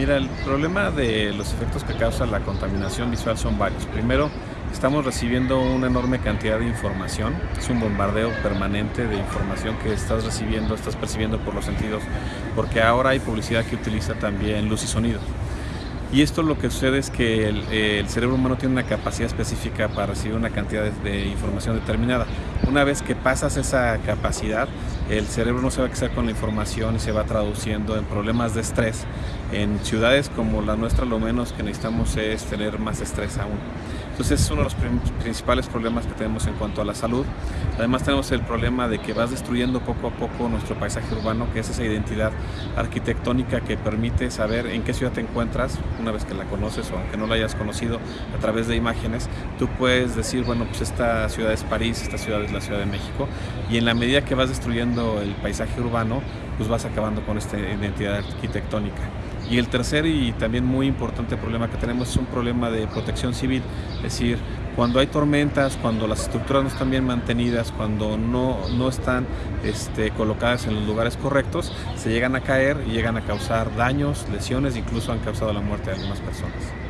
Mira, el problema de los efectos que causa la contaminación visual son varios. Primero, estamos recibiendo una enorme cantidad de información. Es un bombardeo permanente de información que estás recibiendo, estás percibiendo por los sentidos, porque ahora hay publicidad que utiliza también luz y sonido. Y esto lo que sucede es que el, cerebro humano tiene una capacidad específica para recibir una cantidad de, de, información determinada. Una vez que pasas esa capacidad, el cerebro no se va a quedar con la información y se va traduciendo en problemas de estrés. En ciudades como la nuestra lo menos que necesitamos es tener más estrés aún. Entonces es uno de los principales problemas que tenemos en cuanto a la salud. Además tenemos el problema de que vas destruyendo poco a poco nuestro paisaje urbano, que es esa identidad arquitectónica que permite saber en qué ciudad te encuentras, una vez que la conoces o aunque no la hayas conocido a través de imágenes, tú puedes decir, bueno, pues esta ciudad es París, esta ciudad es la Ciudad de México, y en la medida que vas destruyendo el paisaje urbano, pues vas acabando con esta identidad arquitectónica. Y el tercer y también muy importante problema que tenemos es un problema de protección civil, es decir, cuando hay tormentas, cuando las estructuras no están bien mantenidas, cuando no, no están este, colocadas en los lugares correctos, se llegan a caer y llegan a causar daños, lesiones, incluso han causado la muerte de algunas personas.